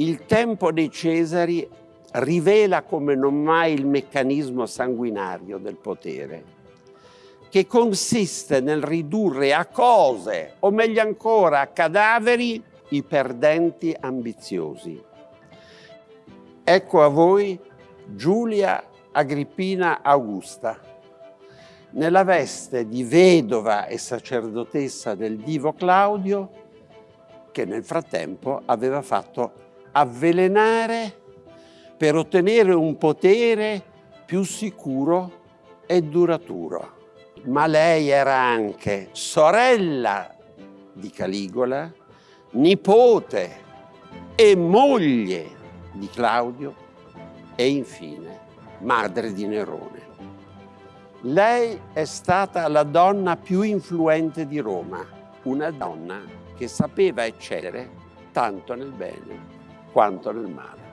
Il tempo dei Cesari rivela come non mai il meccanismo sanguinario del potere, che consiste nel ridurre a cose, o meglio ancora a cadaveri, i perdenti ambiziosi. Ecco a voi Giulia Agrippina Augusta, nella veste di vedova e sacerdotessa del divo Claudio, che nel frattempo aveva fatto avvelenare per ottenere un potere più sicuro e duraturo. Ma lei era anche sorella di Caligola, nipote e moglie di Claudio e infine madre di Nerone. Lei è stata la donna più influente di Roma, una donna che sapeva eccellere tanto nel bene quanto nel male.